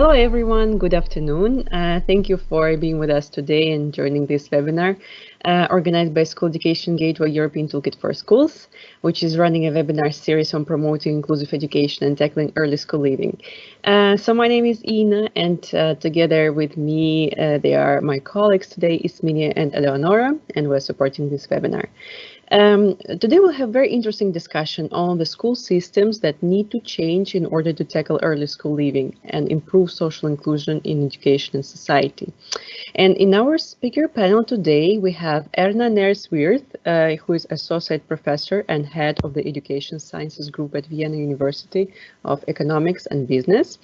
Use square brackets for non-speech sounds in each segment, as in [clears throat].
Hello everyone, good afternoon. Uh, thank you for being with us today and joining this webinar uh, organized by School Education Gateway European Toolkit for Schools, which is running a webinar series on promoting inclusive education and tackling early school leaving. Uh, so my name is Ina and uh, together with me uh, they are my colleagues today, Isminia and Eleonora, and we're supporting this webinar. Um, today we'll have very interesting discussion on the school systems that need to change in order to tackle early school leaving and improve social inclusion in education and society. And in our speaker panel today, we have Erna Nairz-Wirth, uh, who is Associate Professor and Head of the Education Sciences Group at Vienna University of Economics and Business.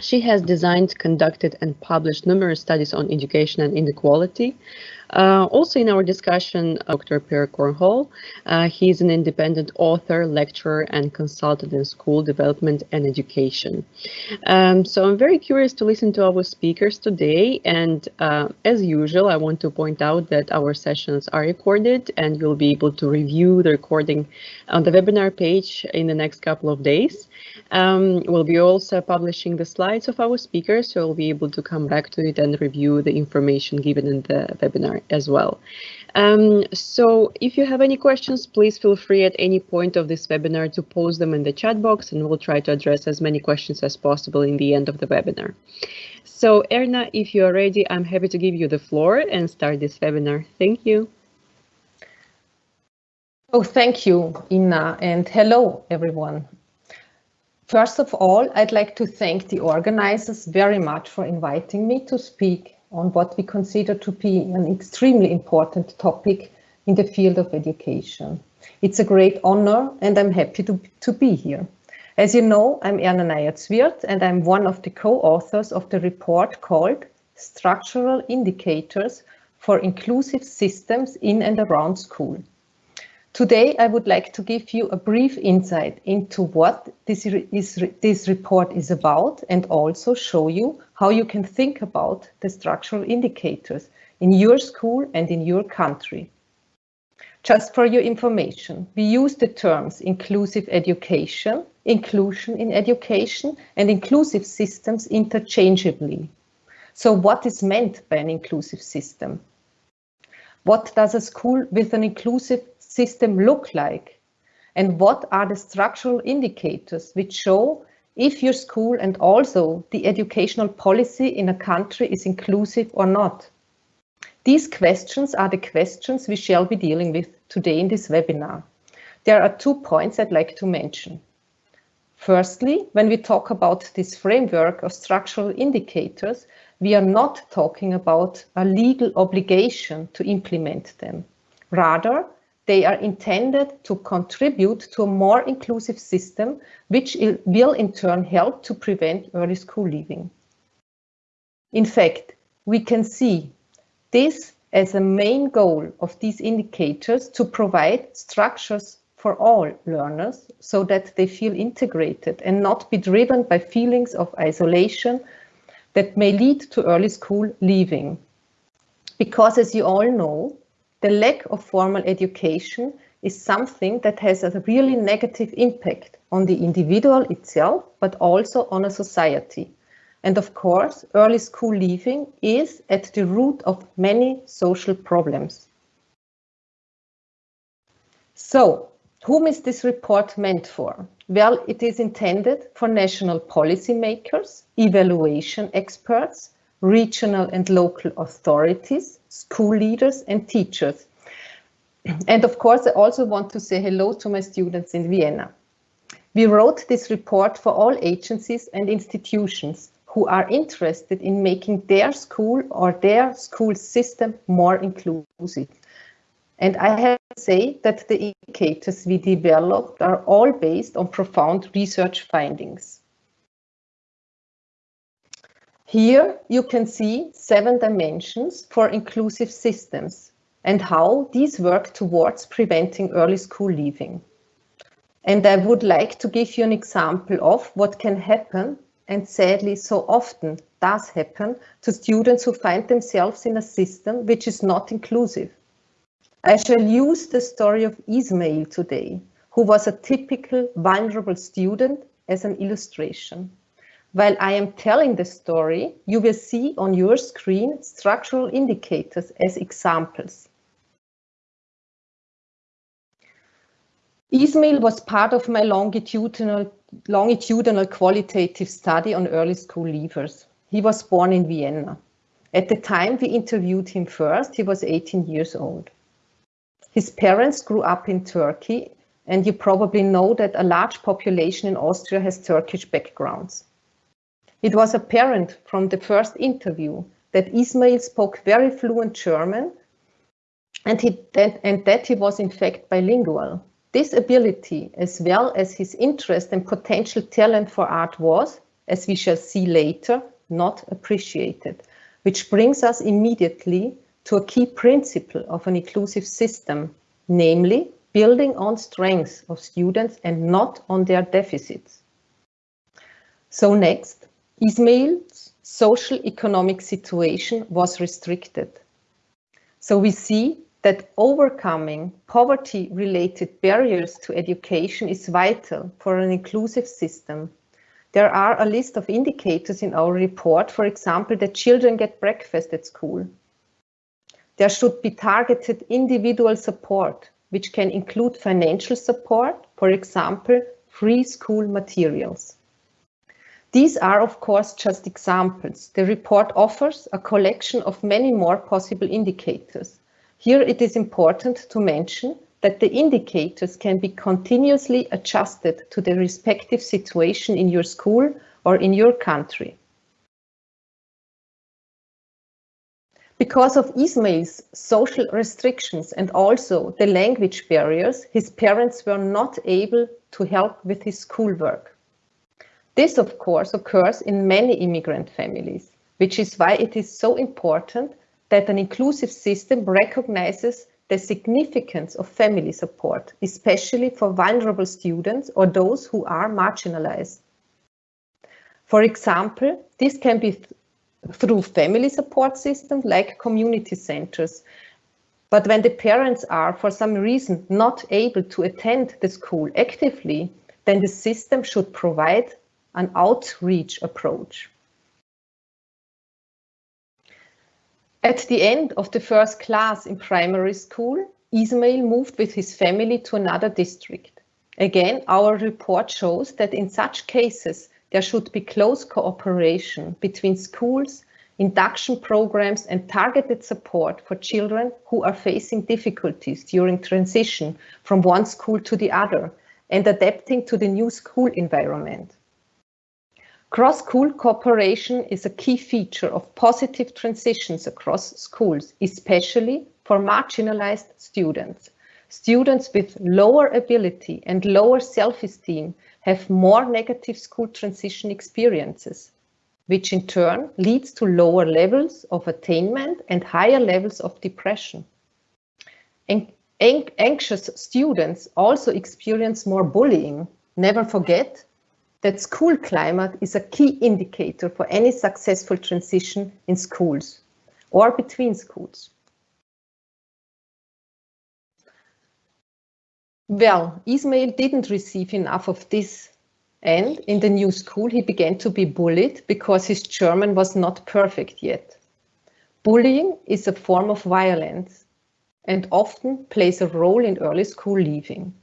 She has designed, conducted and published numerous studies on education and inequality, uh, also in our discussion, Dr. Per Kornhall, uh, he's an independent author, lecturer, and consultant in school development and education. Um, so I'm very curious to listen to our speakers today. And uh, as usual, I want to point out that our sessions are recorded and you'll be able to review the recording on the webinar page in the next couple of days. Um, we'll be also publishing the slides of our speakers, so we'll be able to come back to it and review the information given in the webinar as well. Um, so if you have any questions, please feel free at any point of this webinar to post them in the chat box and we'll try to address as many questions as possible in the end of the webinar. So Erna, if you are ready, I'm happy to give you the floor and start this webinar. Thank you. Oh, thank you, Ina, and hello, everyone. First of all, I'd like to thank the organizers very much for inviting me to speak on what we consider to be an extremely important topic in the field of education. It's a great honor and I'm happy to, to be here. As you know, I'm Erna Nairz-Wirth and I'm one of the co-authors of the report called Structural Indicators for Inclusive Systems in and Around School. Today, I would like to give you a brief insight into what this, is, this report is about and also show you how you can think about the structural indicators in your school and in your country. Just for your information, we use the terms inclusive education, inclusion in education, and inclusive systems interchangeably. So what is meant by an inclusive system? What does a school with an inclusive system look like? And what are the structural indicators which show if your school and also the educational policy in a country is inclusive or not? These questions are the questions we shall be dealing with today in this webinar. There are two points I'd like to mention. Firstly, when we talk about this framework of structural indicators, we are not talking about a legal obligation to implement them. Rather, they are intended to contribute to a more inclusive system, which will in turn help to prevent early school leaving. In fact, we can see this as a main goal of these indicators to provide structures for all learners so that they feel integrated and not be driven by feelings of isolation that may lead to early school leaving. Because as you all know, the lack of formal education is something that has a really negative impact on the individual itself, but also on a society. And of course, early school leaving is at the root of many social problems. So, whom is this report meant for? Well, it is intended for national policymakers, evaluation experts, regional and local authorities, school leaders and teachers. And of course, I also want to say hello to my students in Vienna. We wrote this report for all agencies and institutions who are interested in making their school or their school system more inclusive. And I have to say that the indicators we developed are all based on profound research findings. Here you can see seven dimensions for inclusive systems and how these work towards preventing early school leaving. And I would like to give you an example of what can happen and sadly so often does happen to students who find themselves in a system which is not inclusive. I shall use the story of Ismail today, who was a typical vulnerable student as an illustration. While I am telling the story, you will see on your screen structural indicators as examples. Ismail was part of my longitudinal, longitudinal qualitative study on early school leavers. He was born in Vienna. At the time we interviewed him first, he was 18 years old. His parents grew up in Turkey, and you probably know that a large population in Austria has Turkish backgrounds. It was apparent from the first interview that Ismail spoke very fluent German and, he, that, and that he was in fact bilingual. This ability, as well as his interest and potential talent for art was, as we shall see later, not appreciated, which brings us immediately to a key principle of an inclusive system, namely building on strengths of students and not on their deficits. So next, Ismail's social economic situation was restricted. So we see that overcoming poverty-related barriers to education is vital for an inclusive system. There are a list of indicators in our report, for example, that children get breakfast at school. There should be targeted individual support, which can include financial support, for example, free school materials. These are, of course, just examples. The report offers a collection of many more possible indicators. Here it is important to mention that the indicators can be continuously adjusted to the respective situation in your school or in your country. Because of Ismail's social restrictions and also the language barriers, his parents were not able to help with his schoolwork. This, of course, occurs in many immigrant families, which is why it is so important that an inclusive system recognizes the significance of family support, especially for vulnerable students or those who are marginalized. For example, this can be th through family support systems like community centers. But when the parents are, for some reason, not able to attend the school actively, then the system should provide an outreach approach. At the end of the first class in primary school, Ismail moved with his family to another district. Again, our report shows that in such cases, there should be close cooperation between schools, induction programs and targeted support for children who are facing difficulties during transition from one school to the other and adapting to the new school environment. Cross-school cooperation is a key feature of positive transitions across schools, especially for marginalized students. Students with lower ability and lower self-esteem have more negative school transition experiences, which in turn leads to lower levels of attainment and higher levels of depression. An anxious students also experience more bullying. Never forget that school climate is a key indicator for any successful transition in schools or between schools. Well, Ismail didn't receive enough of this and in the new school he began to be bullied because his German was not perfect yet. Bullying is a form of violence and often plays a role in early school leaving.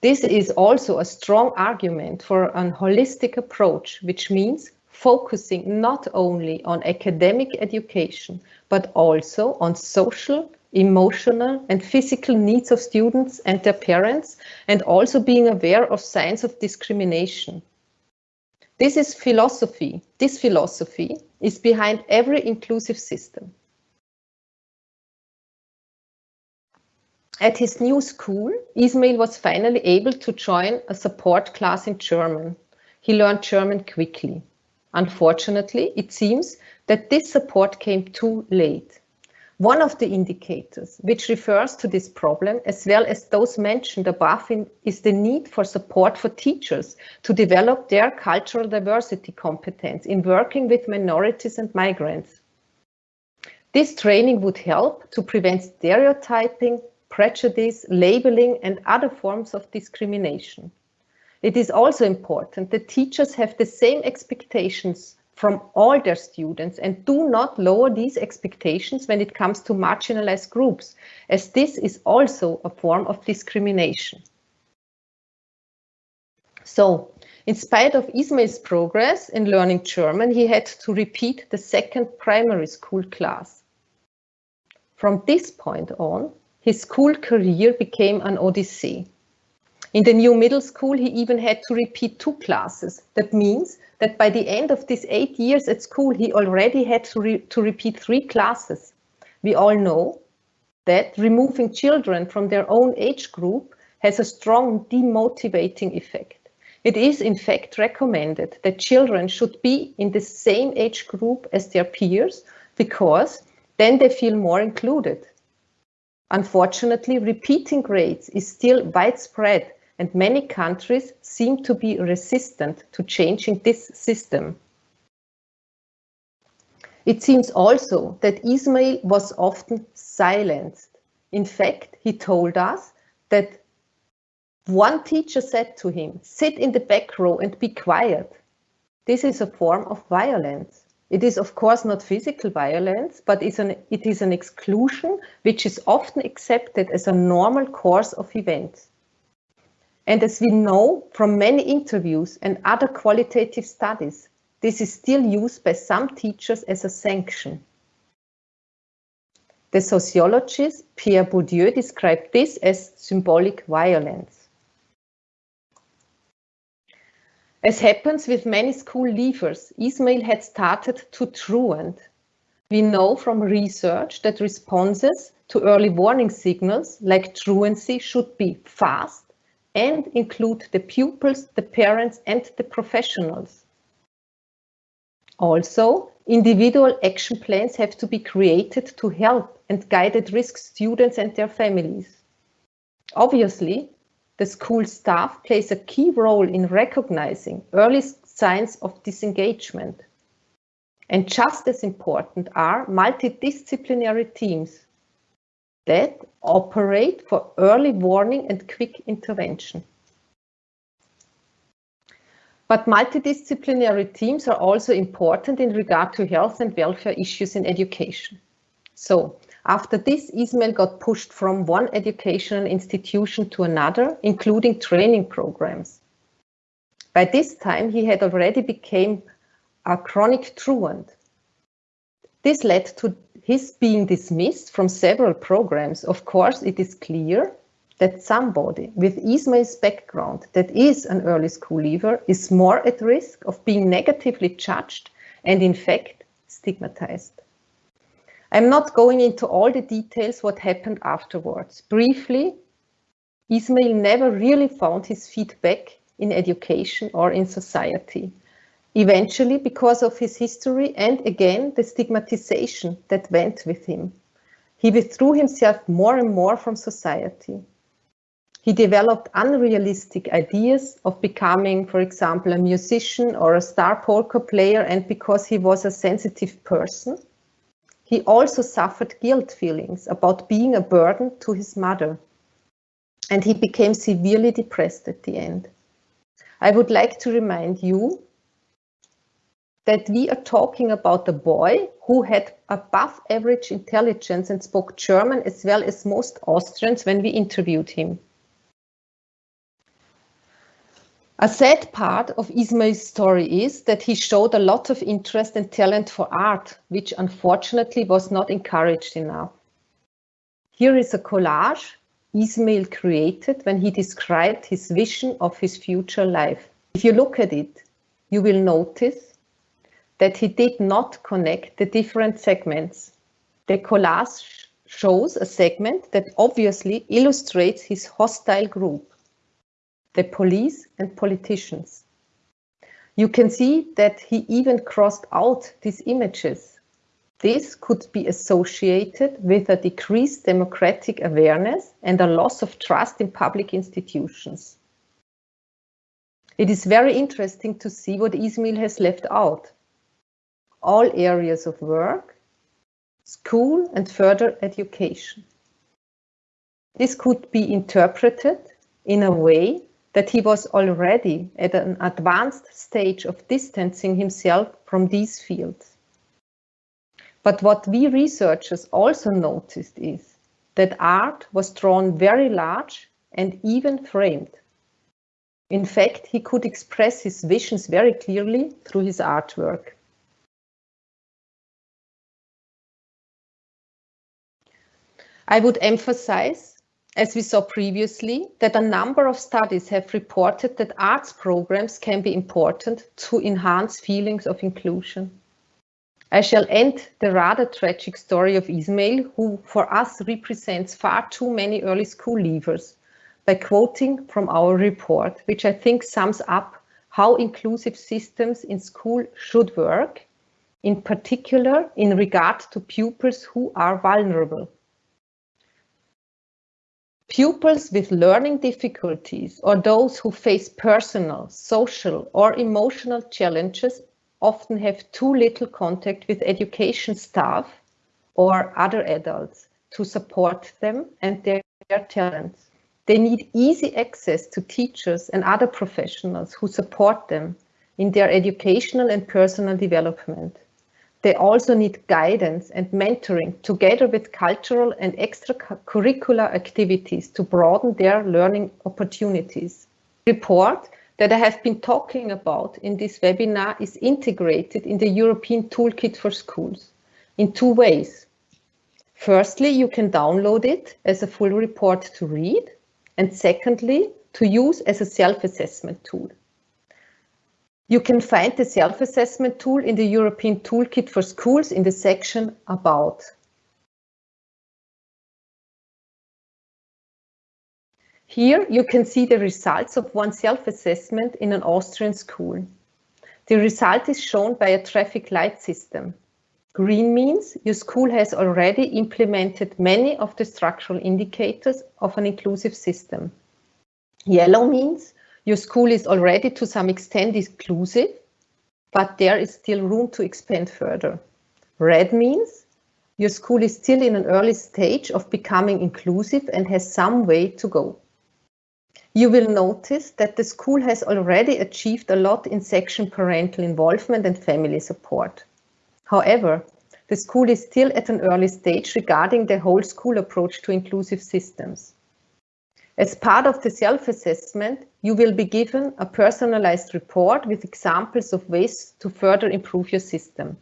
This is also a strong argument for an holistic approach, which means focusing not only on academic education, but also on social, emotional and physical needs of students and their parents, and also being aware of signs of discrimination. This is philosophy. This philosophy is behind every inclusive system. At his new school, Ismail was finally able to join a support class in German. He learned German quickly. Unfortunately, it seems that this support came too late. One of the indicators which refers to this problem, as well as those mentioned above, in, is the need for support for teachers to develop their cultural diversity competence in working with minorities and migrants. This training would help to prevent stereotyping, prejudice, labeling and other forms of discrimination. It is also important that teachers have the same expectations from all their students and do not lower these expectations when it comes to marginalized groups, as this is also a form of discrimination. So, in spite of Ismail's progress in learning German, he had to repeat the second primary school class. From this point on, his school career became an odyssey. In the new middle school, he even had to repeat two classes. That means that by the end of these eight years at school, he already had to, re to repeat three classes. We all know that removing children from their own age group has a strong demotivating effect. It is in fact recommended that children should be in the same age group as their peers because then they feel more included. Unfortunately, repeating grades is still widespread and many countries seem to be resistant to changing this system. It seems also that Ismail was often silenced. In fact, he told us that one teacher said to him, sit in the back row and be quiet. This is a form of violence. It is of course not physical violence, but an, it is an exclusion which is often accepted as a normal course of events. And as we know from many interviews and other qualitative studies, this is still used by some teachers as a sanction. The sociologist Pierre Bourdieu described this as symbolic violence. As happens with many school leavers, Ismail had started to truant. We know from research that responses to early warning signals like truancy should be fast, and include the pupils, the parents and the professionals. Also, individual action plans have to be created to help and guide at-risk students and their families. Obviously, the school staff plays a key role in recognizing early signs of disengagement. And just as important are multidisciplinary teams that operate for early warning and quick intervention. But multidisciplinary teams are also important in regard to health and welfare issues in education. So after this, Ismail got pushed from one educational institution to another, including training programs. By this time, he had already become a chronic truant. This led to his being dismissed from several programs, of course, it is clear that somebody with Ismail's background that is an early school leaver is more at risk of being negatively judged and in fact stigmatized. I'm not going into all the details what happened afterwards. Briefly, Ismail never really found his feet back in education or in society eventually because of his history and again the stigmatization that went with him. He withdrew himself more and more from society. He developed unrealistic ideas of becoming, for example, a musician or a star polka player and because he was a sensitive person. He also suffered guilt feelings about being a burden to his mother. And he became severely depressed at the end. I would like to remind you that we are talking about a boy who had above average intelligence and spoke German as well as most Austrians when we interviewed him. A sad part of Ismail's story is that he showed a lot of interest and talent for art, which unfortunately was not encouraged enough. Here is a collage Ismail created when he described his vision of his future life. If you look at it, you will notice that he did not connect the different segments. The collage shows a segment that obviously illustrates his hostile group, the police and politicians. You can see that he even crossed out these images. This could be associated with a decreased democratic awareness and a loss of trust in public institutions. It is very interesting to see what Ismail has left out all areas of work, school and further education. This could be interpreted in a way that he was already at an advanced stage of distancing himself from these fields. But what we researchers also noticed is that art was drawn very large and even framed. In fact, he could express his visions very clearly through his artwork. I would emphasize as we saw previously, that a number of studies have reported that arts programs can be important to enhance feelings of inclusion. I shall end the rather tragic story of Ismail, who for us represents far too many early school leavers, by quoting from our report, which I think sums up how inclusive systems in school should work, in particular in regard to pupils who are vulnerable. Pupils with learning difficulties or those who face personal, social or emotional challenges often have too little contact with education staff or other adults to support them and their, their talents. They need easy access to teachers and other professionals who support them in their educational and personal development. They also need guidance and mentoring together with cultural and extracurricular activities to broaden their learning opportunities. Report that I have been talking about in this webinar is integrated in the European Toolkit for Schools in two ways. Firstly, you can download it as a full report to read, and secondly, to use as a self-assessment tool. You can find the self-assessment tool in the European Toolkit for Schools in the section About. Here you can see the results of one self-assessment in an Austrian school. The result is shown by a traffic light system. Green means your school has already implemented many of the structural indicators of an inclusive system. Yellow means your school is already to some extent inclusive, but there is still room to expand further. Red means your school is still in an early stage of becoming inclusive and has some way to go. You will notice that the school has already achieved a lot in section parental involvement and family support. However, the school is still at an early stage regarding the whole school approach to inclusive systems. As part of the self-assessment, you will be given a personalized report with examples of ways to further improve your system.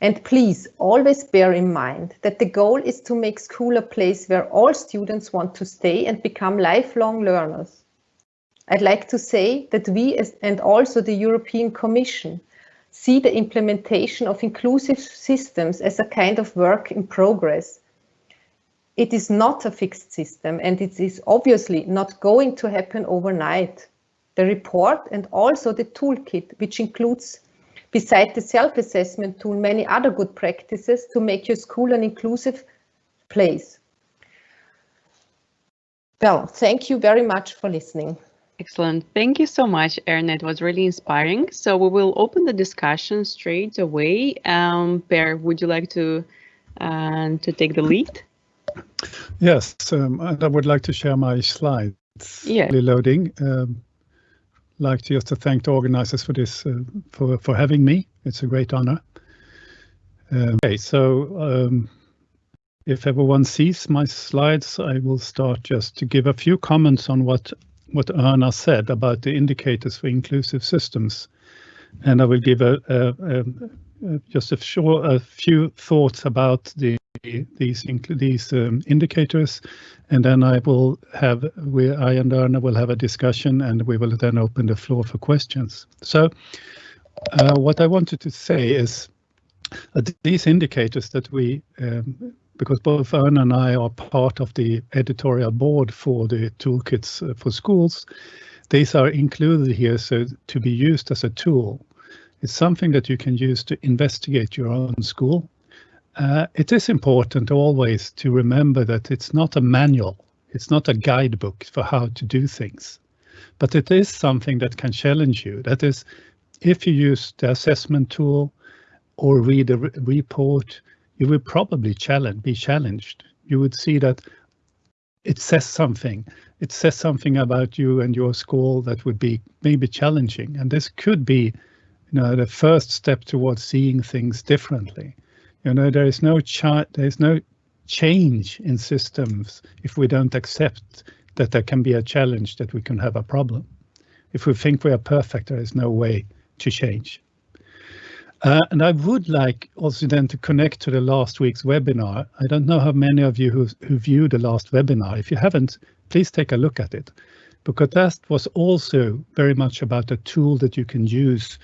And please always bear in mind that the goal is to make school a place where all students want to stay and become lifelong learners. I'd like to say that we and also the European Commission see the implementation of inclusive systems as a kind of work in progress it is not a fixed system and it is obviously not going to happen overnight. The report and also the toolkit, which includes, beside the self-assessment tool, many other good practices to make your school an inclusive place. Well, thank you very much for listening. Excellent. Thank you so much, Erna. It was really inspiring. So we will open the discussion straight away. Um, Per, would you like to uh, to take the lead? Yes, um, and I would like to share my slides. Yeah. Loading. Um, like to just to thank the organizers for this, uh, for for having me. It's a great honor. Um, okay, so um, if everyone sees my slides, I will start just to give a few comments on what what Erna said about the indicators for inclusive systems, and I will give a, a, a, a just a short a few thoughts about the these these um, indicators, and then I will have we I and Erna will have a discussion, and we will then open the floor for questions. So, uh, what I wanted to say is that these indicators that we um, because both Erna and I are part of the editorial board for the toolkits uh, for schools, these are included here so to be used as a tool. It's something that you can use to investigate your own school uh, it is important always to remember that it's not a manual, it's not a guidebook for how to do things, but it is something that can challenge you. That is, if you use the assessment tool or read a re report, you will probably challenge, be challenged. You would see that it says something it says something about you and your school that would be maybe challenging. And this could be, you know, the first step towards seeing things differently. You know, there is no chart, there is no change in systems if we don't accept that there can be a challenge, that we can have a problem. If we think we are perfect, there is no way to change. Uh, and I would like also then to connect to the last week's webinar. I don't know how many of you who, who viewed the last webinar. If you haven't, please take a look at it, because that was also very much about a tool that you can use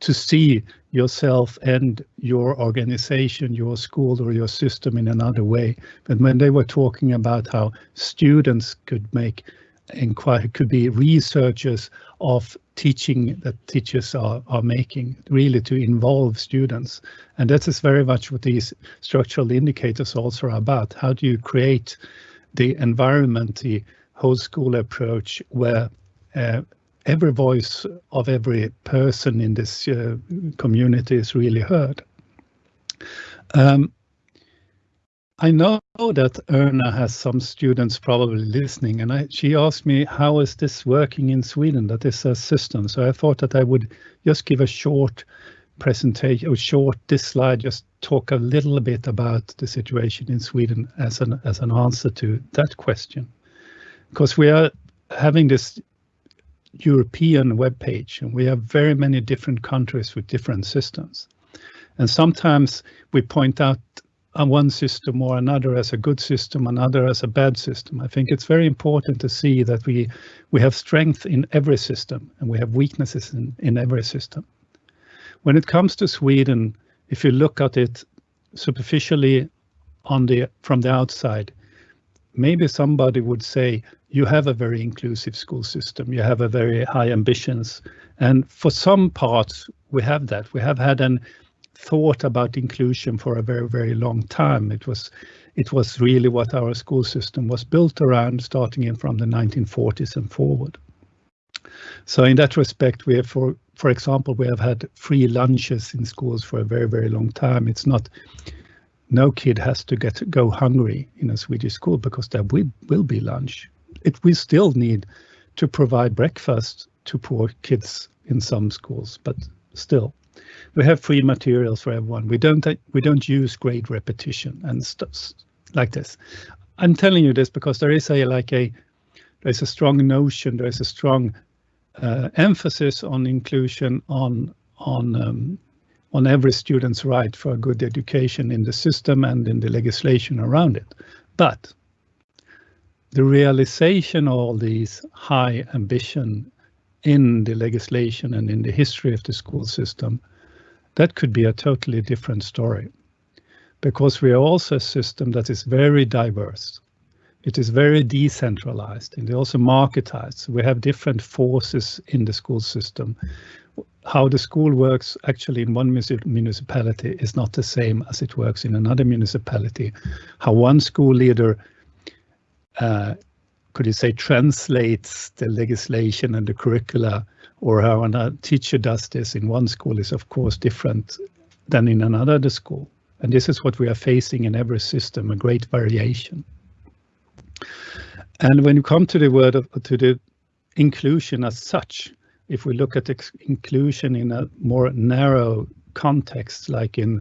to see yourself and your organization, your school or your system in another way. But when they were talking about how students could make inquire could be researchers of teaching that teachers are, are making, really to involve students. And that is very much what these structural indicators also are about. How do you create the environment, the whole school approach where uh, every voice of every person in this uh, community is really heard. Um, I know that Erna has some students probably listening, and I, she asked me, how is this working in Sweden, that is a system? So I thought that I would just give a short presentation, a short, this slide, just talk a little bit about the situation in Sweden as an, as an answer to that question. Because we are having this European web page, and we have very many different countries with different systems. And sometimes we point out one system or another as a good system, another as a bad system. I think it's very important to see that we we have strength in every system and we have weaknesses in, in every system. When it comes to Sweden, if you look at it superficially on the from the outside, maybe somebody would say you have a very inclusive school system, you have a very high ambitions. And for some parts, we have that. We have had an thought about inclusion for a very, very long time. It was it was really what our school system was built around, starting in from the 1940s and forward. So in that respect, we have, for for example, we have had free lunches in schools for a very, very long time. It's not no kid has to get go hungry in a Swedish school because there will, will be lunch it we still need to provide breakfast to poor kids in some schools, but still, we have free materials for everyone. We don't we don't use grade repetition and stuff like this. I'm telling you this because there is a like a there's a strong notion, there is a strong uh, emphasis on inclusion on on um, on every student's right for a good education in the system and in the legislation around it. But the realization of all these high ambition in the legislation and in the history of the school system, that could be a totally different story. Because we are also a system that is very diverse. It is very decentralized and also marketized. We have different forces in the school system. How the school works actually in one municipality is not the same as it works in another municipality. How one school leader could you say, translates the legislation and the curricula, or how a teacher does this in one school is of course different than in another school. And this is what we are facing in every system, a great variation. And when you come to the word of to the inclusion as such, if we look at inclusion in a more narrow context, like in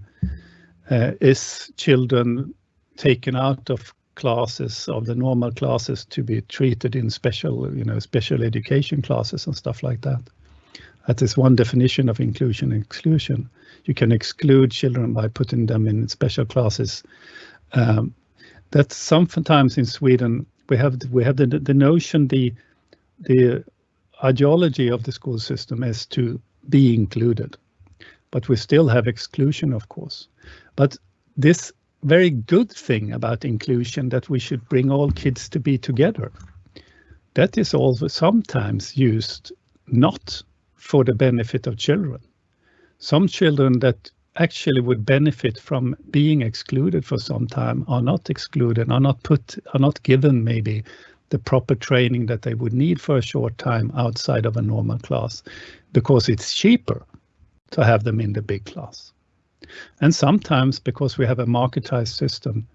uh, is children taken out of classes of the normal classes to be treated in special, you know, special education classes and stuff like that. That is one definition of inclusion and exclusion. You can exclude children by putting them in special classes. Um, that sometimes in Sweden we have we have the the notion the the ideology of the school system is to be included, but we still have exclusion, of course. But this very good thing about inclusion that we should bring all kids to be together. That is also sometimes used not for the benefit of children. Some children that actually would benefit from being excluded for some time are not excluded, are not put, are not given maybe the proper training that they would need for a short time outside of a normal class because it's cheaper to have them in the big class. And sometimes because we have a marketized system,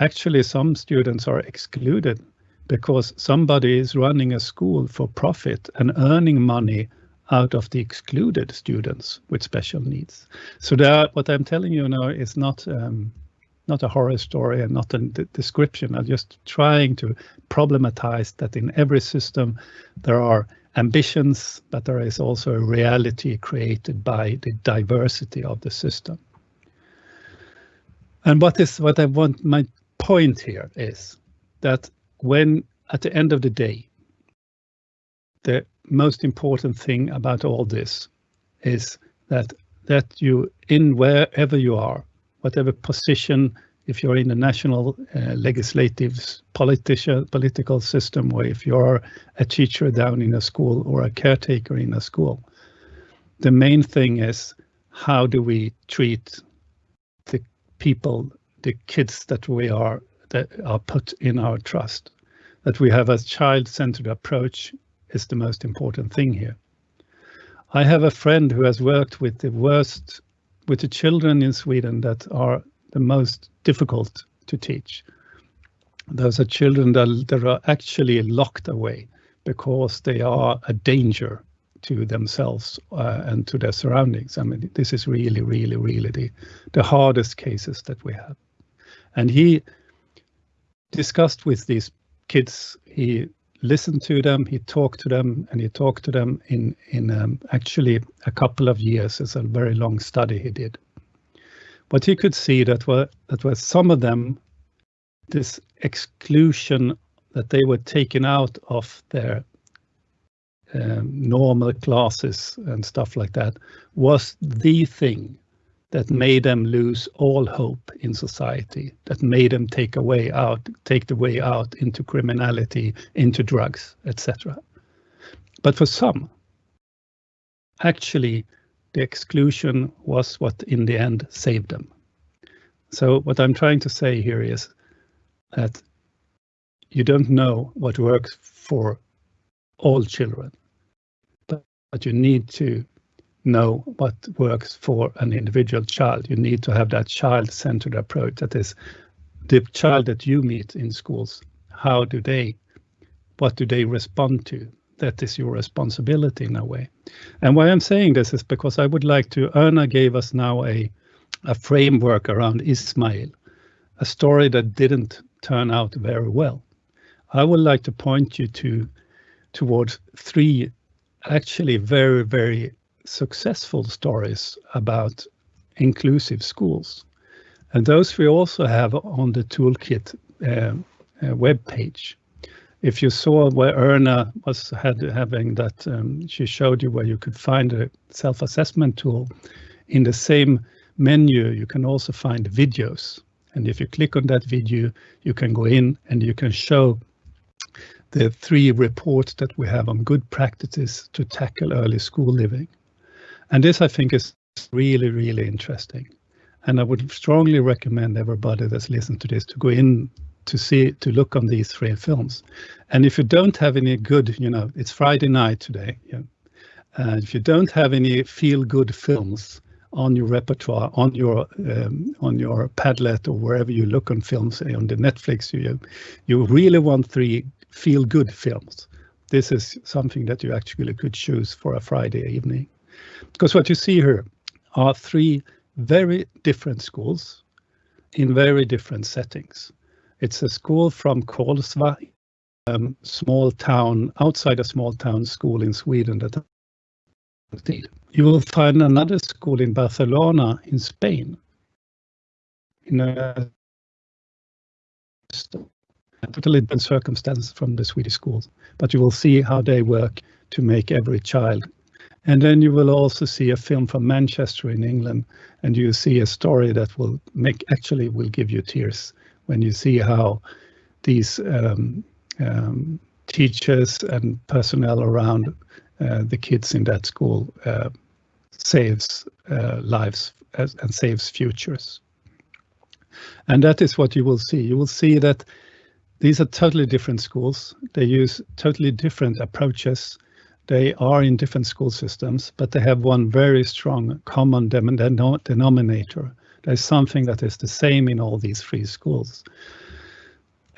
actually some students are excluded because somebody is running a school for profit and earning money out of the excluded students with special needs. So what I'm telling you now is not um, not a horror story and not a description. I'm just trying to problematize that in every system there are ambitions, but there is also a reality created by the diversity of the system. And what is what I want my point here is that when at the end of the day, the most important thing about all this is that that you in wherever you are, whatever position, if you're in the national uh, legislative politician political system, or if you're a teacher down in a school or a caretaker in a school, the main thing is how do we treat people, the kids that we are that are put in our trust, that we have a child-centered approach is the most important thing here. I have a friend who has worked with the worst, with the children in Sweden that are the most difficult to teach. Those are children that, that are actually locked away because they are a danger to themselves uh, and to their surroundings. I mean, this is really, really, really the, the hardest cases that we have. And he discussed with these kids, he listened to them, he talked to them, and he talked to them in in um, actually a couple of years. It's a very long study he did. But he could see that were that were some of them, this exclusion that they were taken out of their um, normal classes and stuff like that was the thing that made them lose all hope in society, that made them take a way out, take the way out into criminality, into drugs, etc. But for some, actually, the exclusion was what in the end saved them. So what I'm trying to say here is that you don't know what works for all children, but, you need to know what works for an individual child. You need to have that child-centered approach. That is, the child that you meet in schools, how do they, what do they respond to? That is your responsibility in a way. And why I'm saying this is because I would like to, Erna gave us now a, a framework around Ismail, a story that didn't turn out very well. I would like to point you to towards three actually very, very successful stories about inclusive schools. And those we also have on the toolkit uh, uh, web page. If you saw where Erna was had having that, um, she showed you where you could find a self-assessment tool. In the same menu, you can also find videos. And if you click on that video, you can go in and you can show the three reports that we have on good practices to tackle early school living. And this, I think, is really, really interesting. And I would strongly recommend everybody that's listened to this to go in to see, to look on these three films. And if you don't have any good, you know, it's Friday night today. Yeah. Uh, if you don't have any feel-good films on your repertoire, on your um, on your Padlet or wherever you look on films, on the Netflix, you you really want three feel-good films. This is something that you actually could choose for a Friday evening. Because what you see here are three very different schools in very different settings. It's a school from Kolsva, um, small town, outside a small town school in Sweden that you will find another school in Barcelona in Spain. In a totally different circumstances from the Swedish schools, but you will see how they work to make every child and then you will also see a film from Manchester in England, and you see a story that will make actually will give you tears when you see how these um, um, teachers and personnel around uh, the kids in that school uh, saves uh, lives and saves futures. And that is what you will see. You will see that these are totally different schools. They use totally different approaches they are in different school systems, but they have one very strong common denominator. There's something that is the same in all these three schools.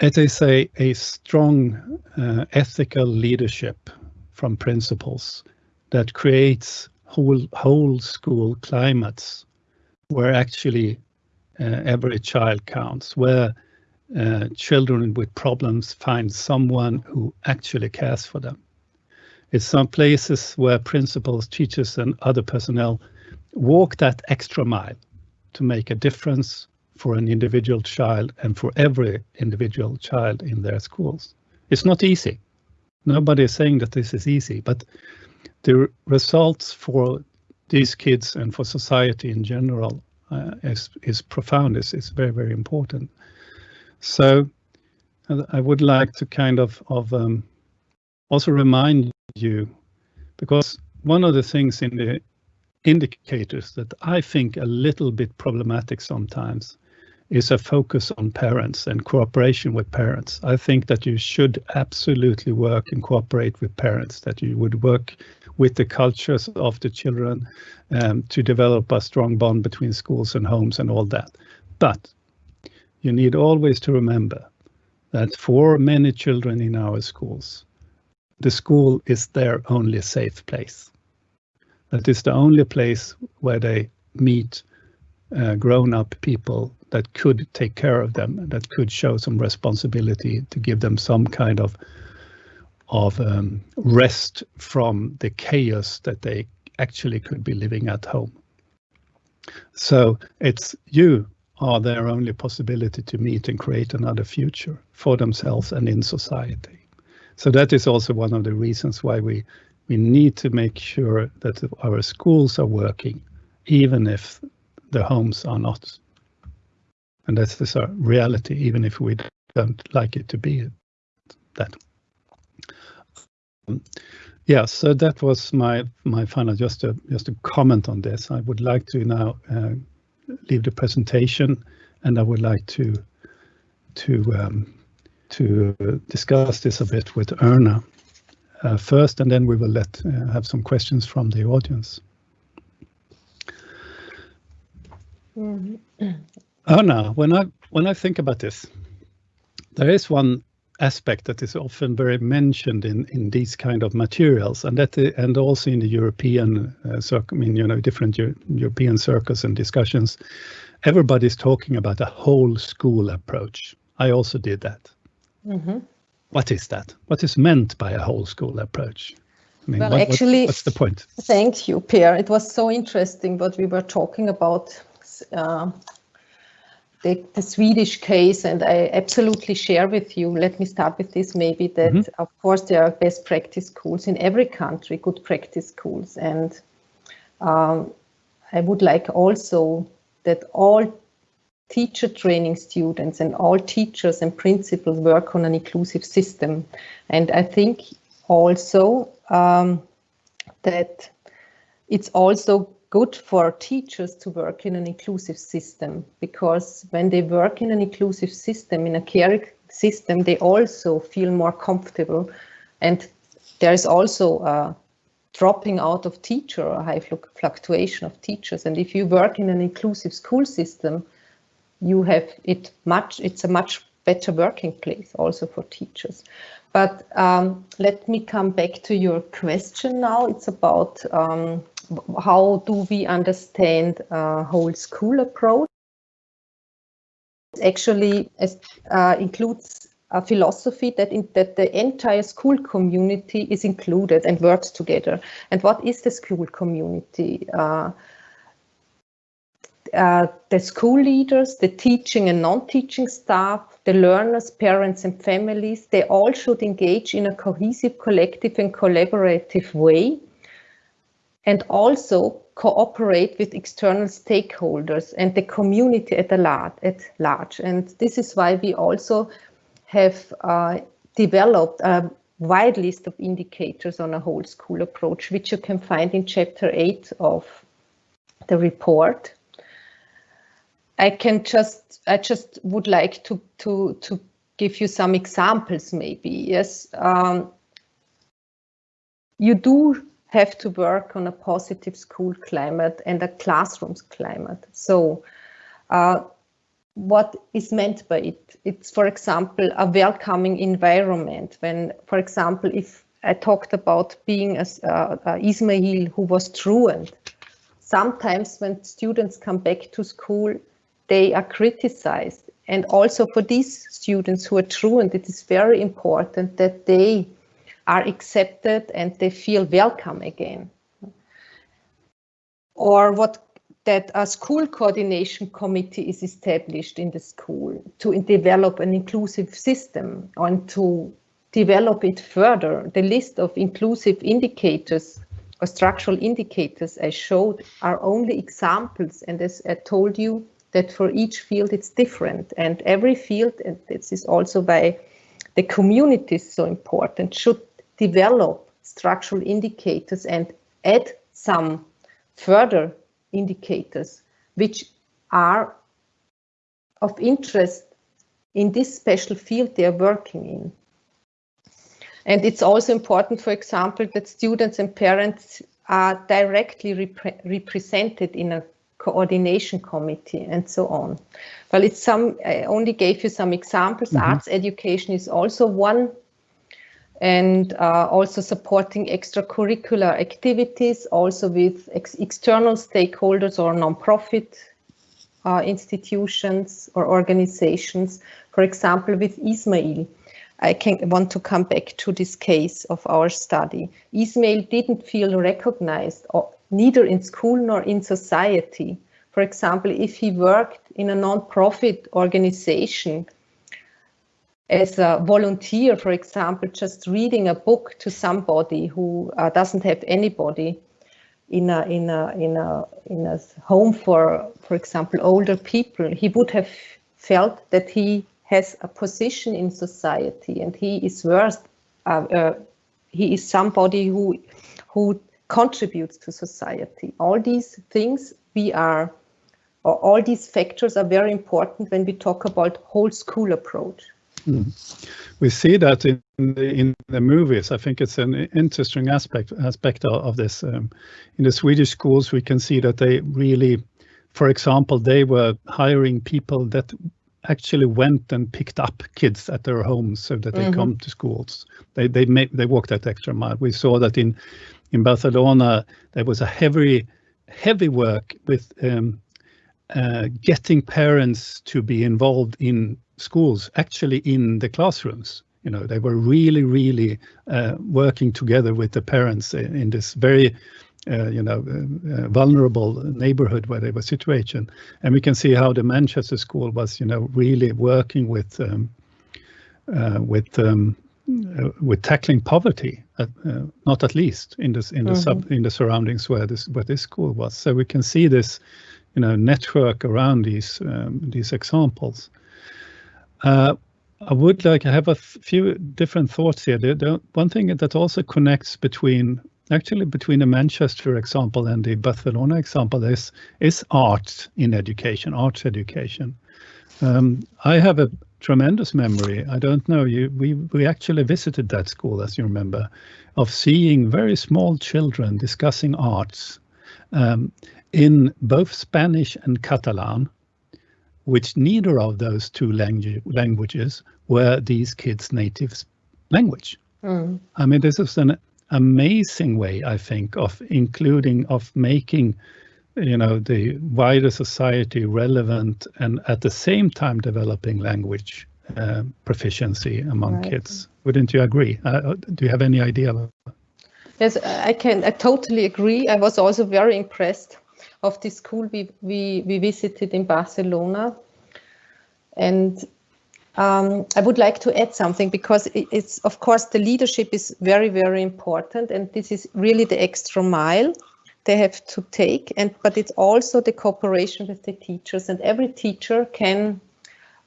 it is a, a strong uh, ethical leadership from principals that creates whole, whole school climates where actually uh, every child counts, where uh, children with problems find someone who actually cares for them. It's some places where principals, teachers and other personnel walk that extra mile to make a difference for an individual child and for every individual child in their schools. It's not easy. Nobody is saying that this is easy, but the results for these kids and for society in general uh, is, is profound, is, is very, very important. So I would like to kind of, of um, also remind you, because one of the things in the indicators that I think a little bit problematic sometimes is a focus on parents and cooperation with parents. I think that you should absolutely work and cooperate with parents, that you would work with the cultures of the children um, to develop a strong bond between schools and homes and all that. But you need always to remember that for many children in our schools, the school is their only safe place. That is the only place where they meet uh, grown-up people that could take care of them, that could show some responsibility to give them some kind of of um, rest from the chaos that they actually could be living at home. So it's you are their only possibility to meet and create another future for themselves and in society. So that is also one of the reasons why we we need to make sure that our schools are working, even if the homes are not. And that's the reality, even if we don't like it to be that. Yeah, so that was my my final just a just a comment on this. I would like to now uh, leave the presentation, and I would like to to um, to discuss this a bit with Erna uh, first, and then we will let uh, have some questions from the audience. Mm -hmm. [clears throat] Erna, when I when I think about this, there is one aspect that is often very mentioned in in these kind of materials, and that and also in the European uh, circle. I mean, you know, different Euro European circles and discussions. Everybody's talking about a whole school approach. I also did that. Mm -hmm. What is that? What is meant by a whole school approach? I mean, well, what, actually, what, what's the point? Thank you, Per. It was so interesting what we were talking about. Uh, the, the, Swedish case, and I absolutely share with you. Let me start with this maybe that, mm -hmm. of course, there are best practice schools in every country, good practice schools. And um, I would like also that all teacher training students and all teachers and principals work on an inclusive system. And I think also um, that it's also good for teachers to work in an inclusive system because when they work in an inclusive system, in a care system, they also feel more comfortable. And there is also a dropping out of teacher or high fluctuation of teachers. And if you work in an inclusive school system, you have it much, it's a much better working place also for teachers. But um, let me come back to your question now. It's about um, how do we understand a whole school approach? Actually uh, includes a philosophy that in, that the entire school community is included and works together. And what is the school community? Uh, uh, the school leaders, the teaching and non-teaching staff, the learners, parents and families, they all should engage in a cohesive, collective and collaborative way and also cooperate with external stakeholders and the community at, large, at large. And this is why we also have uh, developed a wide list of indicators on a whole school approach, which you can find in chapter 8 of the report. I can just, I just would like to, to, to give you some examples maybe. Yes, um, you do have to work on a positive school climate and a classroom's climate. So uh, what is meant by it. It's, for example, a welcoming environment. When, for example, if I talked about being a, uh, uh, Ismail who was truant, sometimes when students come back to school, they are criticized. And also for these students who are truant, it is very important that they are accepted and they feel welcome again. Or what that a school coordination committee is established in the school to develop an inclusive system and to develop it further. The list of inclusive indicators or structural indicators I showed are only examples. And as I told you, that for each field it's different. And every field, and this is also why the community is so important, should develop structural indicators and add some further indicators which are of interest in this special field they are working in. And it's also important, for example, that students and parents are directly repre represented in a coordination committee and so on. Well, it's some, I only gave you some examples. Mm -hmm. Arts education is also one and uh, also supporting extracurricular activities, also with ex external stakeholders or non-profit uh, institutions or organizations. For example, with Ismail, I can want to come back to this case of our study. Ismail didn't feel recognized or, neither in school nor in society. For example, if he worked in a non-profit organization as a volunteer, for example, just reading a book to somebody who uh, doesn't have anybody in a in a in a in a home for, for example, older people, he would have felt that he has a position in society and he is worth. Uh, uh, he is somebody who who contributes to society. All these things we are, all these factors are very important when we talk about whole school approach. We see that in the, in the movies. I think it's an interesting aspect aspect of this. Um, in the Swedish schools, we can see that they really, for example, they were hiring people that actually went and picked up kids at their homes so that they mm -hmm. come to schools. They they made they walked that extra mile. We saw that in in Barcelona there was a heavy heavy work with um, uh, getting parents to be involved in schools actually in the classrooms. You know, they were really, really uh, working together with the parents in this very, uh, you know, uh, uh vulnerable neighborhood where they were situated. And we can see how the Manchester school was, you know, really working with um, uh, with um, uh, with tackling poverty, not at least in this in the mm -hmm. sub in the surroundings where this where this school was. So we can see this, you know, network around these um, these examples. Uh, I would like to have a few different thoughts here. The, the, one thing that also connects between actually between the Manchester example and the Barcelona example is is art in education, arts education. Um, I have a tremendous memory. I don't know you. We we actually visited that school, as you remember, of seeing very small children discussing arts um, in both Spanish and Catalan which neither of those two langu languages were these kids' native language. Mm. I mean, this is an amazing way, I think, of including, of making, you know, the wider society relevant and at the same time developing language uh, proficiency among right. kids. Wouldn't you agree? Uh, uh do you have any idea? Yes, I can. I totally agree. I was also very impressed of the school we, we, we visited in Barcelona. And um, I would like to add something because it's, of course, the leadership is very, very important. And this is really the extra mile they have to take. And But it's also the cooperation with the teachers. And every teacher can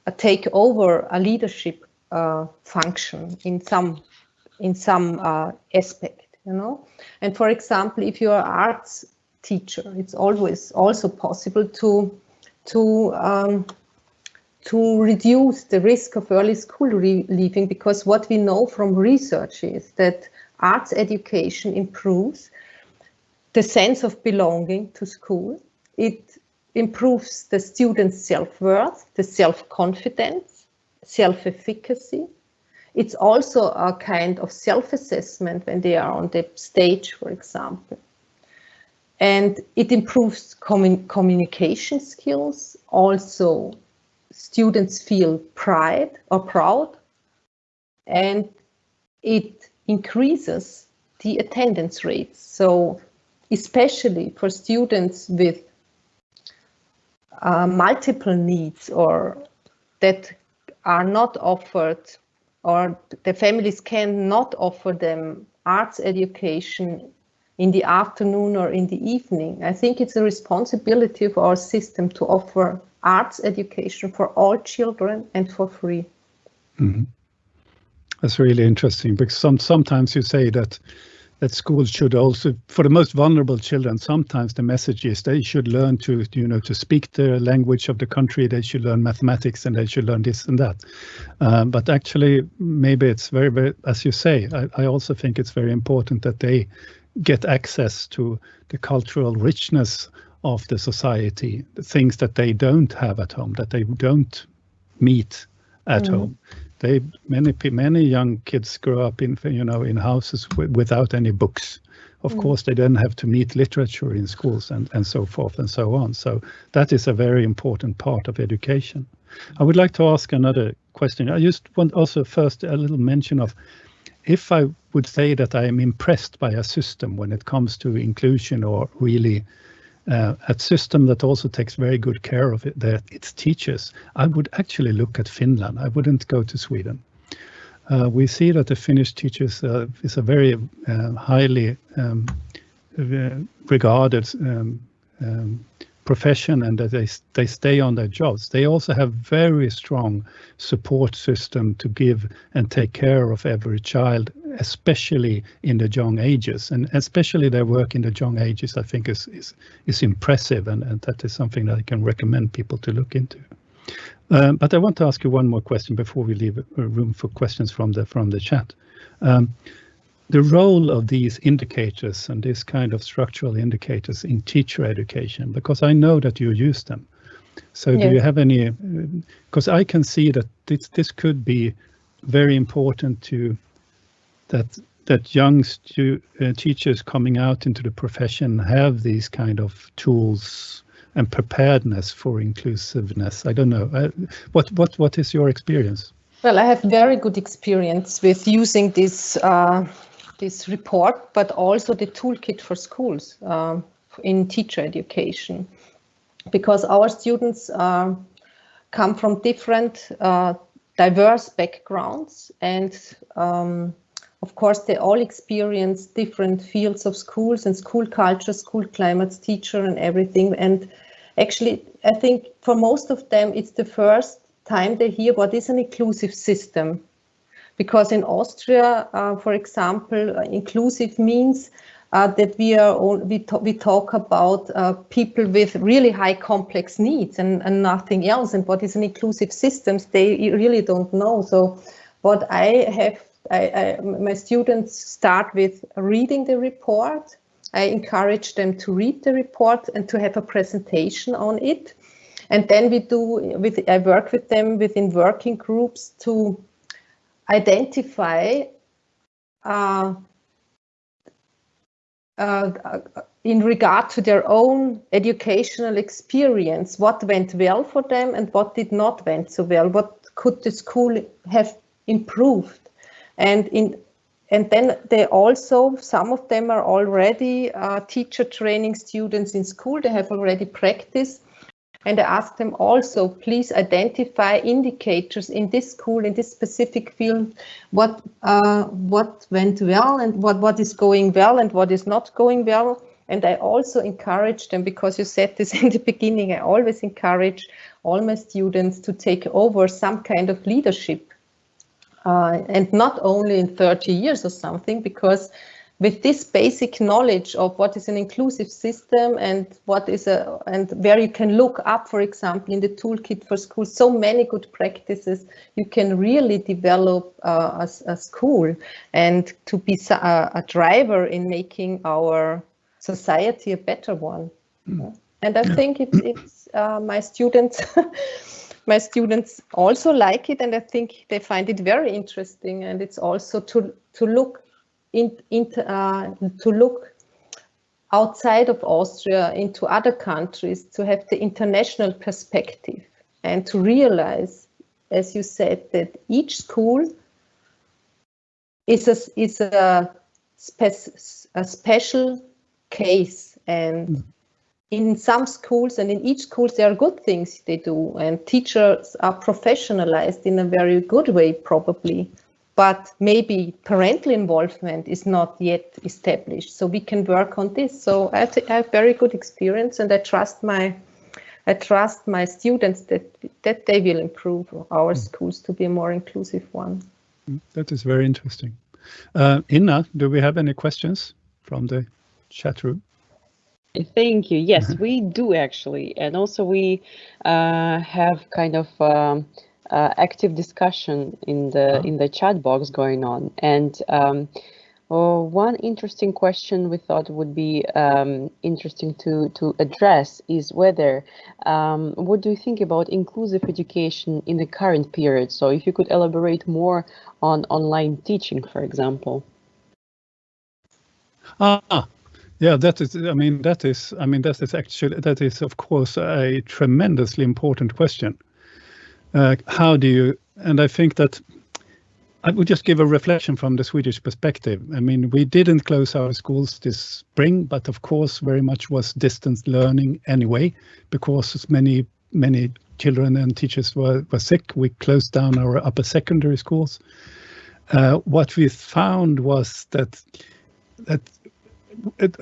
uh, take over a leadership uh, function in some, in some uh, aspect. You know, and for example, if you are arts teacher. It's always also possible to to um, to reduce the risk of early school leaving because what we know from research is that arts education improves the sense of belonging to school. It improves the student's self-worth, the self-confidence, self-efficacy. It's also a kind of self-assessment when they are on the stage, for example. And it improves commun communication skills. Also, students feel pride or proud. And it increases the attendance rates. So especially for students with uh, multiple needs or that are not offered or the families cannot offer them arts education in the afternoon or in the evening. I think it's a responsibility of our system to offer arts education for all children and for free. Mm -hmm. That's really interesting because some, sometimes you say that that schools should also, for the most vulnerable children, sometimes the message is they should learn to, you know, to speak the language of the country. They should learn mathematics and they should learn this and that. Um, but actually, maybe it's very, very, as you say, I, I also think it's very important that they get access to the cultural richness of the society, the things that they don't have at home, that they don't meet at mm. home. They many many young kids grow up in you know in houses without any books. Of mm. course they then have to meet literature in schools and and so forth and so on. So that is a very important part of education. I would like to ask another question. I just want also first a little mention of if i would say that i am impressed by a system when it comes to inclusion or really uh, a system that also takes very good care of it, that its teachers, I would actually look at Finland. I wouldn't go to Sweden. Uh, we see that the Finnish teachers uh, is a very uh, highly um, regarded um, um, profession and that they they stay on their jobs. They also have very strong support system to give and take care of every child, especially in the young ages, and especially their work in the young ages. I think is is is impressive, and, and that is something that I can recommend people to look into. Um, but I want to ask you one more question before we leave room for questions from the from the chat. Um, the role of these indicators and this kind of structural indicators in teacher education, because I know that you use them. So do you have any, because I can see that this, this could be very important to that that young stu uh, teachers coming out into the profession have these kind of tools and preparedness for inclusiveness. I don't know. Uh, what what what is your experience? Well, I have very good experience with using this uh, this report, but also the toolkit for schools um, in teacher education, because our students uh, come from different uh, diverse backgrounds and um, of course they all experience different fields of schools and school culture, school climates, teacher and everything. And actually, I think for most of them, it's the first time they hear what is an inclusive system because in Austria, uh, for example, uh, inclusive means uh, that we are we, we talk about uh, people with really high complex needs and, and nothing else. And what is an inclusive systems, they really don't know. So what I have, I, I, my students start with reading the report. I encourage them to read the report and to have a presentation on it. And then we do, with I work with them within working groups to identify uh, uh, in regard to their own educational experience, what went well for them and what did not went so well, what could the school have improved. And in and then they also, some of them are already uh, teacher training students in school, they have already practiced and I ask them also, please identify indicators in this school, in this specific field, what uh, what went well and what, what is going well and what is not going well. And I also encourage them, because you said this [laughs] in the beginning, I always encourage all my students to take over some kind of leadership. Uh, and not only in 30 years or something, because with this basic knowledge of what is an inclusive system and what is a and where you can look up for example in the toolkit for schools so many good practices you can really develop uh, a, a, school and to be a, a, driver in making our society a better one mm. and i think it, it's uh, my students [laughs] my students also like it and I think they find it very interesting and it's also to to look in, in uh, to look outside of Austria into other countries to have the international perspective and to realize as you said that each school is a, is a, spe a special case and mm in some schools and in each school there are good things they do and teachers are professionalized in a very good way probably. But maybe parental involvement is not yet established. So we can work on this. So i, I have very good experience and i trust my i trust my students that that they will improve our mm. schools to be a more inclusive one. Mm, that is very interesting. Uh, inna do we have any questions from the chat room Thank you. Yes, mm-hmm. [laughs] we do actually. And also we uh, have kind of um, uh, active discussion in the uh-huh. in the chat box going on. And um, well, one interesting question we thought would be um, interesting to, to address is whether, um, what do you think about inclusive education in the current period? So if you could elaborate more on online teaching, for example. Ah, yeah, that is. I mean, that is. I mean, that is actually that is of course a tremendously important question. Uh, how do you? And I think that I would just give a reflection from the Swedish perspective. I mean, we didn't close our schools this spring, but of course, very much was distance learning anyway, because many many children and teachers were, were sick. We closed down our upper secondary schools. Uh, what we found was that that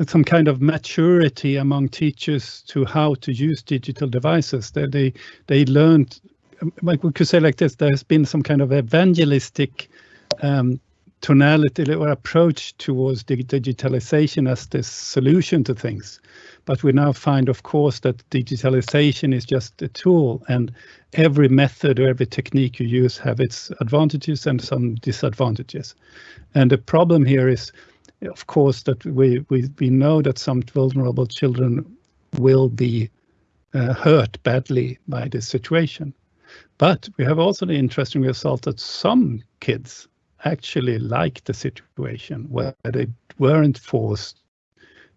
some kind of maturity among teachers to how to use digital devices. They they, they learned, like we could say like this, there has been some kind of evangelistic um, tonality or approach towards digitalization as the solution to things. But we now find, of course, that digitalization is just a tool and every method or every technique you use have its advantages and some disadvantages. And the problem here is of course, that we, we, we know that some vulnerable children will be uh, hurt badly by this situation. But we have also the interesting result that some kids actually like the situation where they weren't forced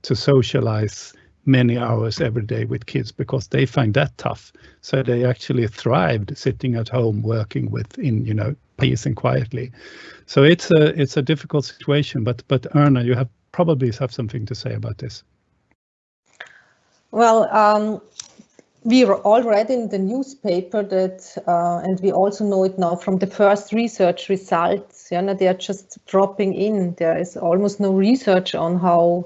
to socialize many hours every day with kids because they find that tough. So they actually thrived sitting at home working with in you know peace and quietly. So it's a it's a difficult situation. But but Erna, you have probably have something to say about this. Well, um, we all read in the newspaper that, uh, and we also know it now from the first research results. Yeah, they are just dropping in. There is almost no research on how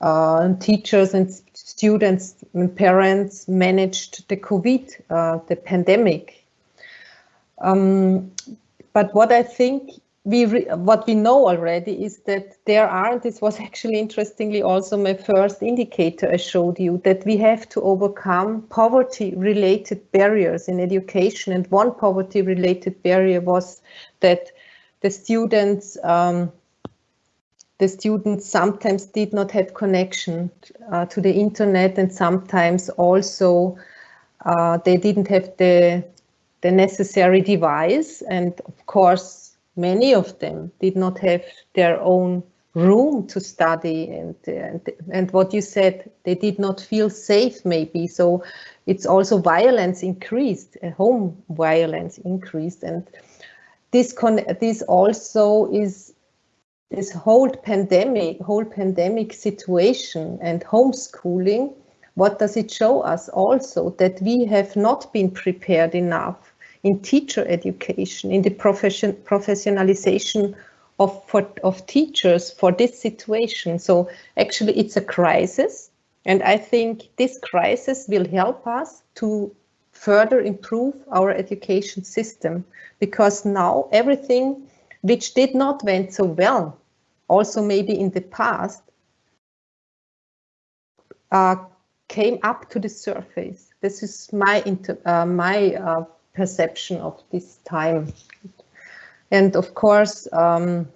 uh, teachers and students and parents managed the COVID, uh, the pandemic. Um, but what I think we what we know already is that there are, this was [laughs] actually interestingly also my first indicator I showed you, that we have to overcome poverty related barriers in education. And one poverty related barrier was that the students um, the students sometimes did not have connection uh, to the internet and sometimes also uh, they didn't have the the necessary device and of course many of them did not have their own room to study and, and and what you said they did not feel safe maybe. So it's also violence increased home violence increased and this this also is this whole pandemic, whole pandemic situation and homeschooling, what does it show us also? That we have not been prepared enough in teacher education, in the profession, professionalization of, for, of teachers for this situation. So actually it's a crisis. And I think this crisis will help us to further improve our education system because now everything which did not went so well, also maybe in the past, uh, came up to the surface. This is my uh, my uh, perception of this time. And of course, um,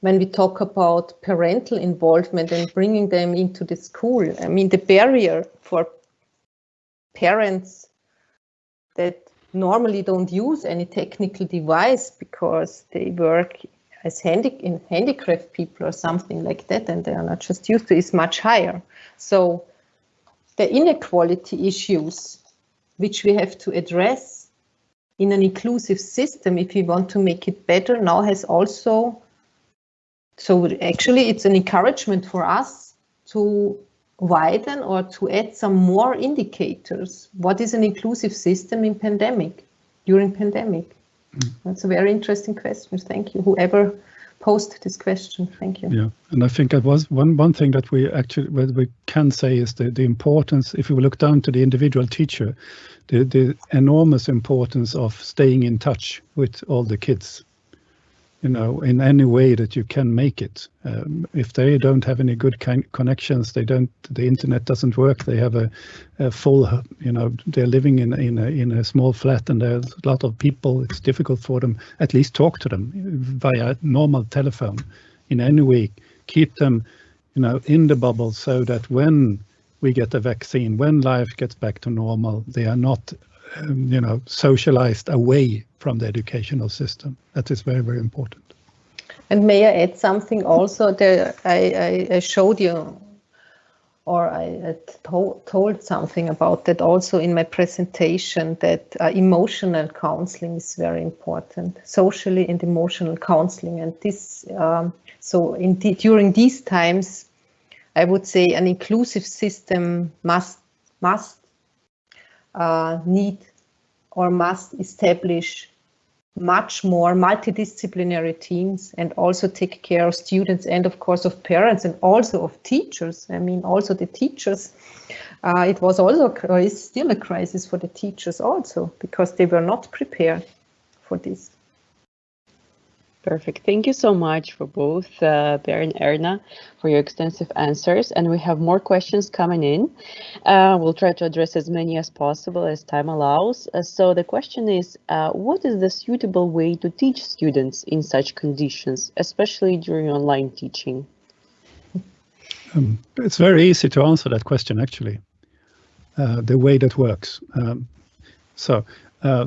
when we talk about parental involvement and bringing them into the school, I mean, the barrier for parents that normally don't use any technical device because they work as handi in handicraft people or something like that and they are not just used to is much higher. So the inequality issues which we have to address in an inclusive system if we want to make it better now has also so actually it's an encouragement for us to widen or to add some more indicators. What is an inclusive system in pandemic, during pandemic? That's a very interesting question. Thank you. Whoever posed this question. Thank you. Yeah, and I think that was one one thing that we actually what we can say is the the importance. If we look down to the individual teacher, the the enormous importance of staying in touch with all the kids you know, in any way that you can make it. Um, if they don't have any good connections, they don't, the internet doesn't work. They have a, a, full, you know, they're living in in a in a small flat, and there's a lot of people. It's difficult for them. At least talk to them via normal telephone, in any way. Keep them, you know, in the bubble so that when we get a vaccine, when life gets back to normal, they are not um, you know, socialized away from the educational system. That is very, very important. And may I add something also? There, I, I, I showed you, or I told, told something about that also in my presentation, that uh, emotional counseling is very important, socially and emotional counseling. And this, um, so in during these times, I would say an inclusive system must must uh, need or must establish much more multidisciplinary teams and also take care of students and of course of parents and also of teachers. I mean, also the teachers. Uh, it was also, is still a crisis for the teachers also because they were not prepared for this. Perfect. Thank you so much for both uh, and Erna for your extensive answers. And we have more questions coming in. Uh, we'll try to address as many as possible as time allows. Uh, so the question is, uh, what is the suitable way to teach students in such conditions, especially during online teaching? Um, it's very easy to answer that question, actually, uh, the way that works. Um, so uh,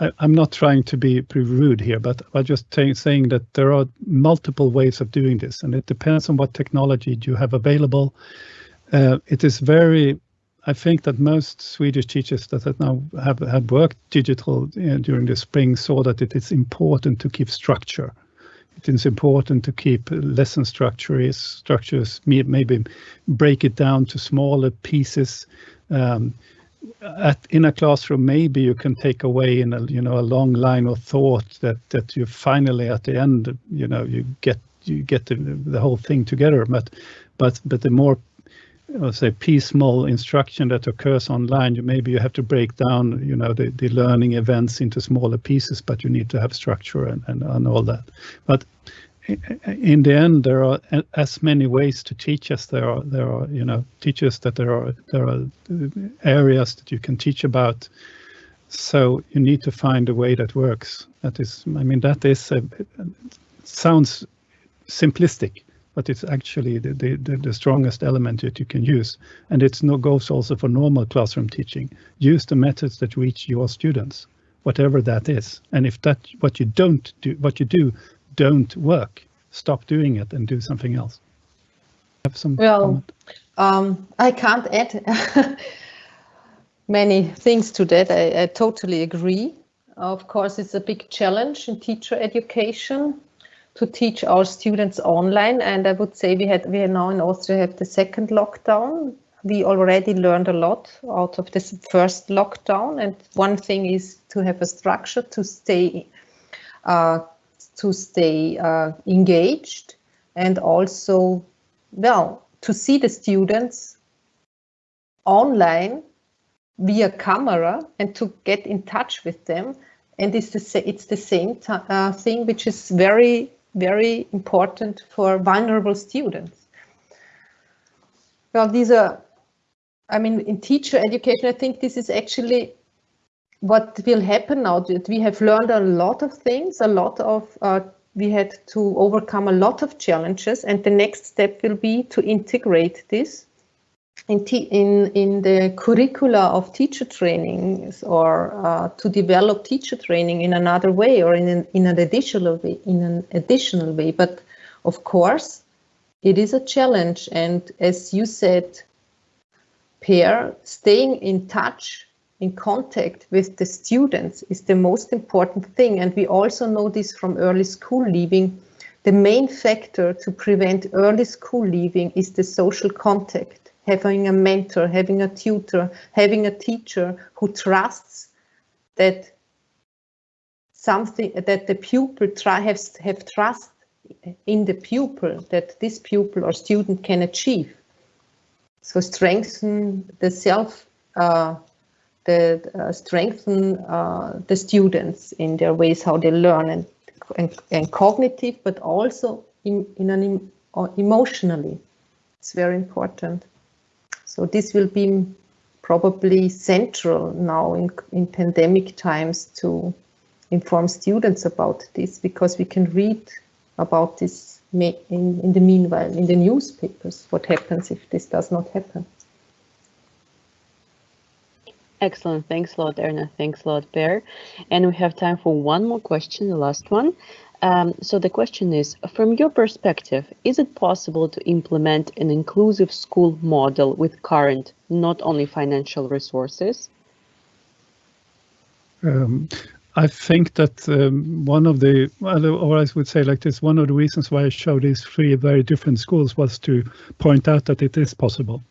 I, am not trying to be rude here, but I'm just saying that there are multiple ways of doing this, and it depends on what technology you have available. Uh, it is very, I think that most Swedish teachers that have now have, worked digital uh, during the spring saw that it is important to keep structure. It is important to keep lesson structures, structures, maybe break it down to smaller pieces. Um, at, in a classroom, maybe you can take away in a you know a long line of thought that that you finally at the end you know you get you get the, the whole thing together. But but but the more let's say piecemeal instruction that occurs online, you maybe you have to break down you know the, the learning events into smaller pieces, but you need to have structure and, and, and all that. But in the end, there are as many ways to teach as there are there are you know teachers that there are there are areas that you can teach about. So you need to find a way that works. That is, I mean, that is a, sounds simplistic, but it's actually the, the, the strongest element that you can use. And it no goes also for normal classroom teaching. Use the methods that reach your students, whatever that is. And if that what you don't do, what you do don't work, stop doing it and do something else. Have some well, um, I can't add [laughs] many things to that. I, I totally agree. Of course, it's a big challenge in teacher education to teach our students online. And I would say we had we are now in Austria have the second lockdown. We already learned a lot out of this first lockdown. And one thing is to have a structure to stay uh, to stay uh, engaged and also, well, to see the students online via camera and to get in touch with them. And it's the, it's the same uh, thing which is very, very important for vulnerable students. Well, these are, I mean, in teacher education, I think this is actually what will happen now that we have learned a lot of things, a lot of, uh, we had to overcome a lot of challenges and the next step will be to integrate this in, in, in the curricula of teacher trainings or uh, to develop teacher training in another way or in an, in an additional way, in an additional way. But of course, it is a challenge. And as you said, Per, staying in touch, in contact with the students is the most important thing. And we also know this from early school leaving. The main factor to prevent early school leaving is the social contact having a mentor, having a tutor, having a teacher who trusts that something that the pupil try have, have trust in the pupil that this pupil or student can achieve. So strengthen the self, uh, the uh, strengthen uh, the students in their ways how they learn and and, and cognitive, but also in in an emotionally. It's very important. So this will be probably central now in, in pandemic times to inform students about this because we can read about this in, in the meanwhile in the newspapers what happens if this does not happen. Excellent. Thanks a lot, Erna. Thanks a lot, Per. And we have time for one more question, the last one. Um, so the question is, from your perspective, is it possible to implement an inclusive school model with current, not only financial resources? Um, I think that um, one of the, or I would say like this, one of the reasons why I showed these three very different schools was to point out that it is possible.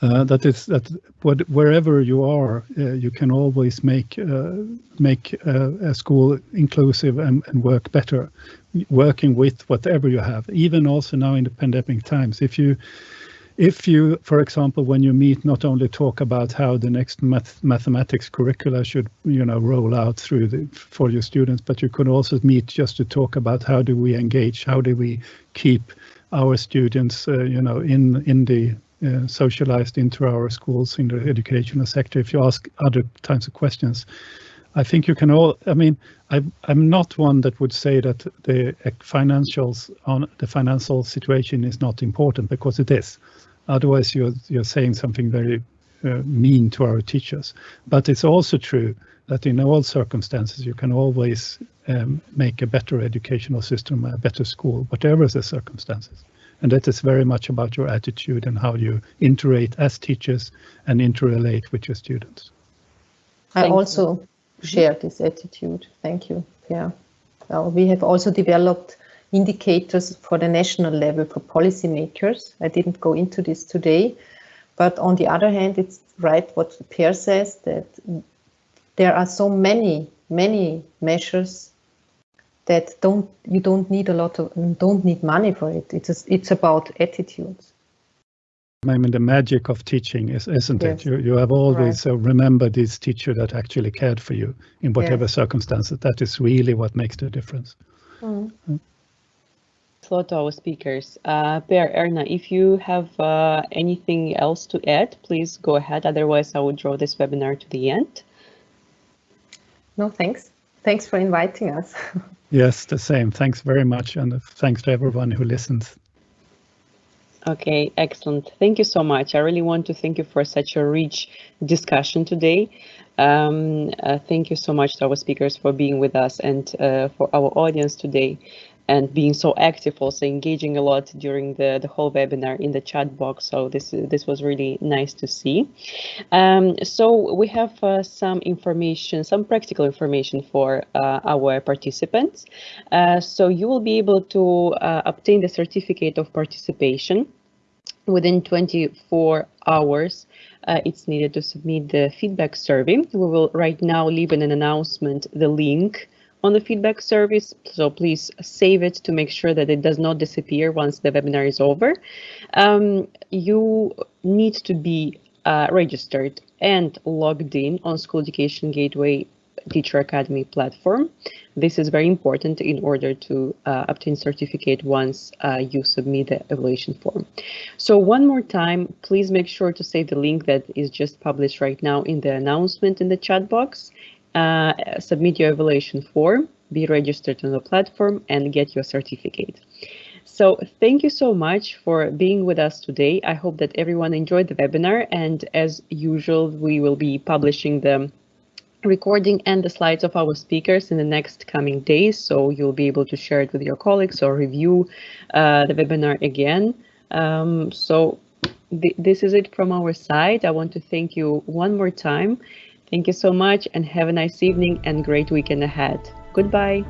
Uh, that is that what, wherever you are, uh, you can always make uh, make uh, a school inclusive and, and work better, working with whatever you have. Even also now in the pandemic times, if you if you, for example, when you meet, not only talk about how the next math mathematics curricula should, you know, roll out through the, for your students, but you could also meet just to talk about how do we engage, how do we keep our students, uh, you know, in in the socialized into our schools in the educational sector. If you ask other types of questions, I think you can all. I mean, I, I'm not one that would say that the financials on the financial situation is not important because it is. Otherwise, you're you're saying something very uh, mean to our teachers. But it's also true that in all circumstances you can always um, make a better educational system, a better school, whatever the circumstances. And that is very much about your attitude and how you interrelate as teachers and interrelate with your students. I Thank also you. share this attitude. Thank you. Yeah. Well, we have also developed indicators for the national level for policymakers. I didn't go into this today, but on the other hand, it's right what Per says that there are so many, many measures that don't you don't need a lot of don't need money for it. It's it's about attitudes. I mean, the magic of teaching is, isn't yes. it? You you have always right. uh, remember this teacher that actually cared for you in whatever yes. circumstances. That is really what makes the difference. Mm. Mm. Hello to our speakers. Uh, Per, Erna, if you have uh, anything else to add, please go ahead. Otherwise, I would draw this webinar to the end. No, thanks. Thanks for inviting us. [laughs] Yes, the same. Thanks very much. And thanks to everyone who listens. Okay, excellent. Thank you so much. I really want to thank you for such a rich discussion today. Um, uh, thank you so much to our speakers for being with us and uh, for our audience today and being so active, also engaging a lot during the, the whole webinar in the chat box. So this this was really nice to see. Um, so we have uh, some information, some practical information for uh, our participants. Uh, so you will be able to uh, obtain the certificate of participation within 24 hours uh, it's needed to submit the feedback survey. We will right now leave in an announcement the link on the feedback service. So please save it to make sure that it does not disappear once the webinar is over. Um, you need to be uh, registered and logged in on School Education Gateway Teacher Academy platform. This is very important in order to uh, obtain certificate once uh, you submit the evaluation form. So one more time, please make sure to save the link that is just published right now in the announcement in the chat box uh, submit your evaluation form, be registered on the platform and get your certificate. So thank you so much for being with us today. I hope that everyone enjoyed the webinar and as usual, we will be publishing the recording and the slides of our speakers in the next coming days. So you'll be able to share it with your colleagues or review uh, the webinar again. Um, so th this is it from our side. I want to thank you one more time. Thank you so much and have a nice evening and great weekend ahead. Goodbye.